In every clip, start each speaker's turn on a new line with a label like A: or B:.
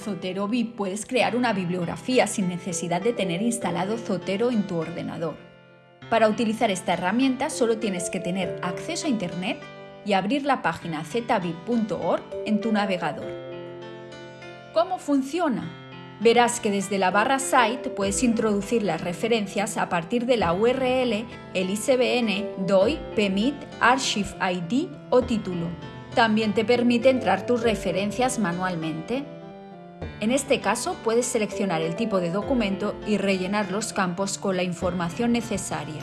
A: Zotero VIP puedes crear una bibliografía sin necesidad de tener instalado Zotero en tu ordenador. Para utilizar esta herramienta solo tienes que tener acceso a Internet y abrir la página zvip.org en tu navegador. ¿Cómo funciona? Verás que desde la barra Site puedes introducir las referencias a partir de la URL, el ISBN, DOI, PEMIT, Archive ID o título. También te permite entrar tus referencias manualmente. En este caso puedes seleccionar el tipo de documento y rellenar los campos con la información necesaria.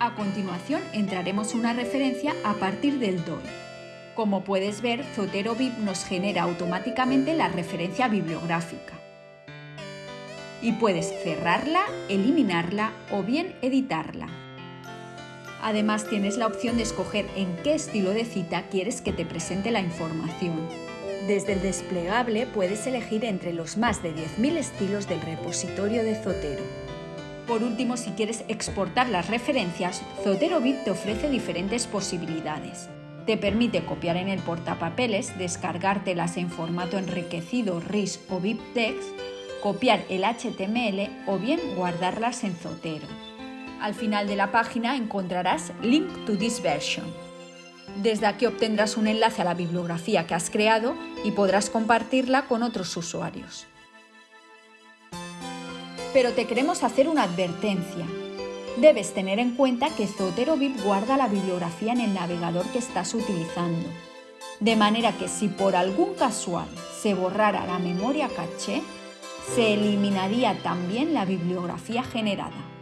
A: A continuación entraremos una referencia a partir del DOI. Como puedes ver, Zotero VIP nos genera automáticamente la referencia bibliográfica. Y puedes cerrarla, eliminarla o bien editarla. Además tienes la opción de escoger en qué estilo de cita quieres que te presente la información. Desde el desplegable puedes elegir entre los más de 10.000 estilos del repositorio de Zotero. Por último, si quieres exportar las referencias, Zotero VIP te ofrece diferentes posibilidades. Te permite copiar en el portapapeles, descargártelas en formato enriquecido RIS o BibTeX, copiar el HTML o bien guardarlas en Zotero. Al final de la página encontrarás Link to this version. Desde aquí obtendrás un enlace a la bibliografía que has creado y podrás compartirla con otros usuarios. Pero te queremos hacer una advertencia. Debes tener en cuenta que Zotero VIP guarda la bibliografía en el navegador que estás utilizando. De manera que si por algún casual se borrara la memoria caché, se eliminaría también la bibliografía generada.